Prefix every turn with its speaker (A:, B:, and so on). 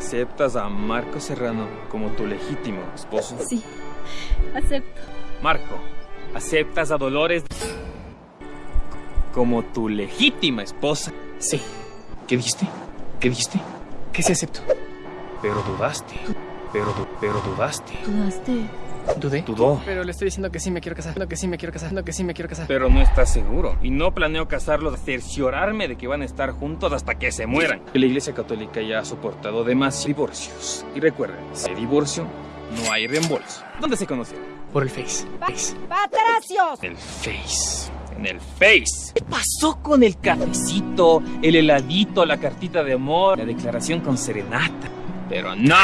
A: ¿Aceptas a Marco Serrano como tu legítimo esposo?
B: Sí, acepto.
A: Marco, ¿aceptas a Dolores como tu legítima esposa?
C: Sí.
A: ¿Qué dijiste? ¿Qué dijiste?
C: Que sí acepto.
A: Pero dudaste. Pero, pero dudaste.
B: ¿Dudaste?
C: ¿Dudé?
A: Dudó.
C: Pero le estoy diciendo que sí me quiero casar. No, que sí me quiero casar. No, que sí me quiero casar.
A: Pero no estás seguro. Y no planeo casarlos, cerciorarme de que van a estar juntos hasta que se mueran. La Iglesia Católica ya ha soportado demasiados divorcios. Y recuerden, si hay divorcio, no hay reembolso. ¿Dónde se conocieron?
C: Por el Face. Face.
A: En el Face. En el Face. ¿Qué pasó con el cafecito, el heladito, la cartita de amor, la declaración con serenata? Pero no.